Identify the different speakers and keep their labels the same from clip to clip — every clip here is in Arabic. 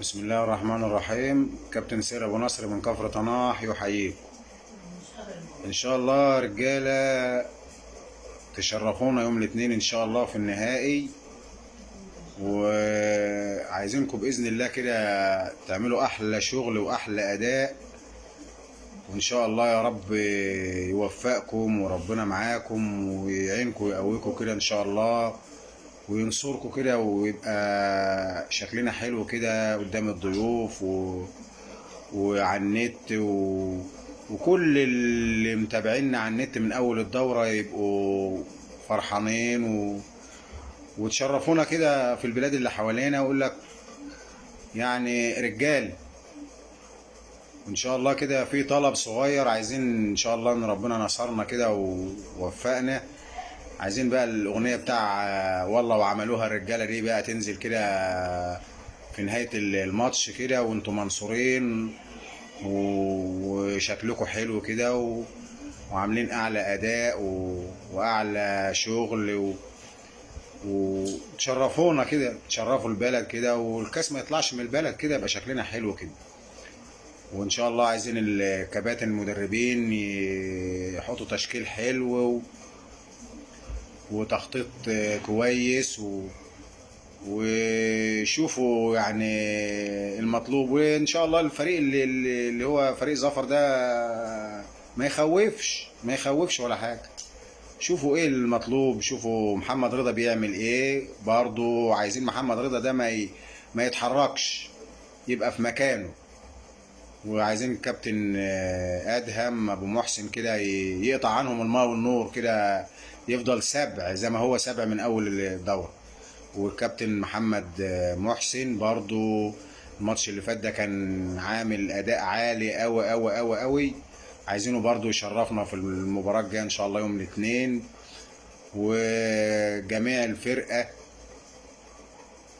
Speaker 1: بسم الله الرحمن الرحيم. كابتن سير أبو نصر من كفر طناح يحييكم إن شاء الله رجالة تشرفونا يوم الاثنين إن شاء الله في النهائي. وعايزينكم بإذن الله كده تعملوا أحلى شغل وأحلى أداء. وإن شاء الله يا رب يوفقكم وربنا معاكم ويعينكم ويقويكم كده إن شاء الله. وينصركم كده ويبقى شكلنا حلو كده قدام الضيوف و... وعلى النت و... وكل اللي متابعينا على النت من أول الدورة يبقوا فرحانين و... وتشرفونا كده في البلاد اللي حوالينا ويقول لك يعني رجال. وان شاء الله كده في طلب صغير عايزين إن شاء الله إن ربنا نصرنا كده ووفقنا. عايزين بقى الأغنية بتاع والله وعملوها الرجالة دي بقى تنزل كده في نهاية الماتش كده وأنتم منصورين وشكلكم حلو كده و... وعاملين أعلى أداء و... وأعلى شغل و... وتشرفونا كده تشرفوا البلد كده والكاس ما يطلعش من البلد كده يبقى شكلنا حلو كده. وإن شاء الله عايزين الكباتن المدربين يحطوا تشكيل حلو و... وتخطيط كويس و... وشوفوا يعني المطلوب وإن شاء الله الفريق اللي, اللي هو فريق ظفر ده ما يخوفش ما يخوفش ولا حاجة. شوفوا إيه المطلوب شوفوا محمد رضا بيعمل إيه. برضو عايزين محمد رضا ده ما ي... ما يتحركش يبقى في مكانه. وعايزين الكابتن آدهم أبو محسن كده يقطع عنهم الماء والنور كده يفضل سبع زي ما هو سبع من أول الدورة. والكابتن محمد محسن برضو الماتش اللي فات ده كان عامل أداء عالي قوي قوي قوي قوي عايزينه برضو يشرفنا في المباراة الجاية إن شاء الله يوم الاثنين. وجميع الفرقة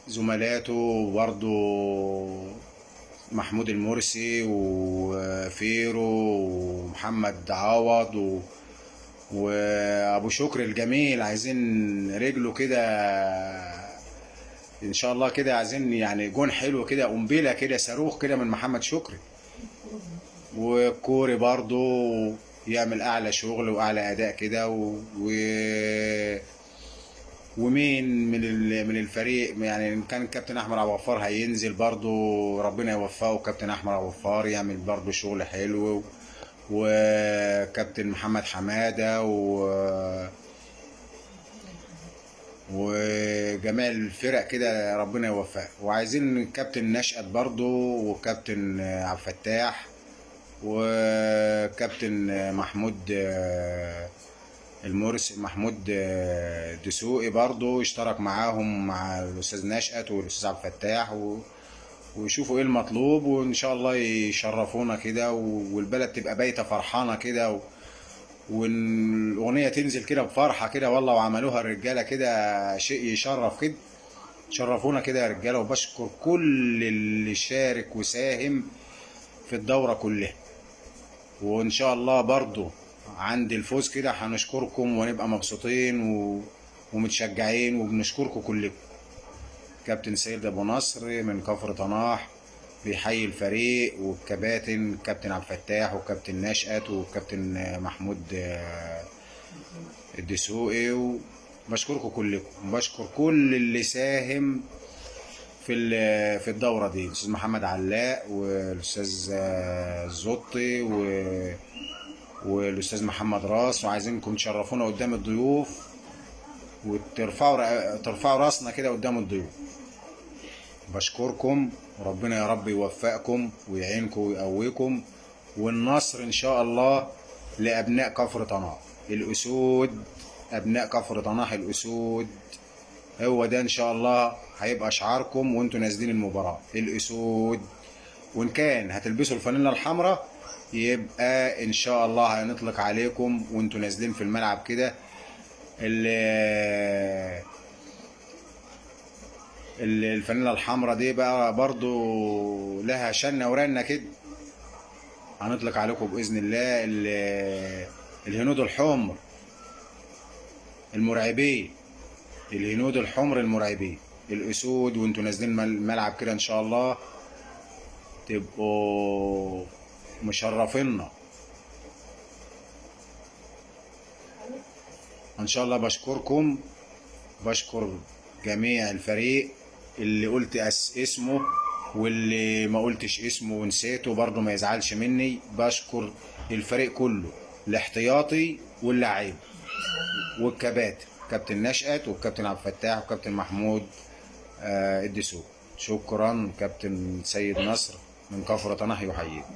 Speaker 1: زملاته برضو محمود المرسي وفيرو ومحمد عوض و... وأبو شكر الجميل. عايزين رجله كده إن شاء الله كده عايزين يعني جون حلو كده قنبلة كده صاروخ كده من محمد شكري والكوري برضو يعمل أعلى شغل وأعلى أداء كده و... و... ومين من من الفريق يعني إن كان الكابتن أحمد ابو غفار هينزل برضو ربنا يوفقه كابتن أحمد ابو غفار يعمل برضو شغل حلو وكابتن محمد حمادة و وجميع الفرق كده ربنا يوفقها وعايزين كابتن نشأت برضو وكابتن عبد الفتاح وكابتن محمود المرسي محمود دسوقي برضو اشترك معاهم مع الأستاذ نشأت والأستاذ عبد الفتاح و... ويشوفوا إيه المطلوب وإن شاء الله يشرفونا كده والبلد تبقى بايتة فرحانة كده و... والأغنية تنزل كده بفرحة كده والله وعملوها الرجالة كده شيء يشرف كده. شرفونا كده يا رجالة وبشكر كل اللي شارك وساهم في الدورة كلها. وإن شاء الله برضو عند الفوز كده هنشكركم ونبقى مبسوطين و... ومتشجعين وبنشكركم كلكم. كابتن سيد أبو نصر من كفر طناح بيحيي الفريق والكباتن كابتن عبد الفتاح وكابتن نشأت وكابتن محمود الدسوقي وبشكركم كلكم. بشكر كل اللي ساهم في في الدورة دي الأستاذ محمد علاء والأستاذ الزطي و والأستاذ محمد راس وعايزينكم تشرفونا قدام الضيوف وترفعوا ترفعوا راسنا كده قدام الضيوف. بشكركم وربنا يا رب يوفقكم ويعينكم ويقويكم والنصر إن شاء الله لأبناء كفر طناح. الأسود أبناء كفر طناح الأسود. هو ده إن شاء الله هيبقى شعاركم وأنتوا نازلين المباراة. الأسود. وإن كان هتلبسوا الفانيلا الحمراء يبقى إن شاء الله هنطلق عليكم وإنتوا نازلين في الملعب كده. الفانيلا الحمراء دي بقى برضو لها شنة ورنة كده. هنطلق عليكم بإذن الله الهنود الحمر المرعبين. الهنود الحمر المرعبين. الأسود وإنتوا نازلين الملعب كده إن شاء الله. تبقوا مشرفينا إن شاء الله بشكركم بشكر جميع الفريق اللي قلت أس اسمه واللي ما قلتش اسمه ونسيته برضه ما يزعلش مني. بشكر الفريق كله الاحتياطي واللعيب والكباتن كابتن نشأت والكابتن عبد الفتاح والكابتن محمود آه الدسوق شكرا كابتن سيد نصر. من كفر طنح يحييكم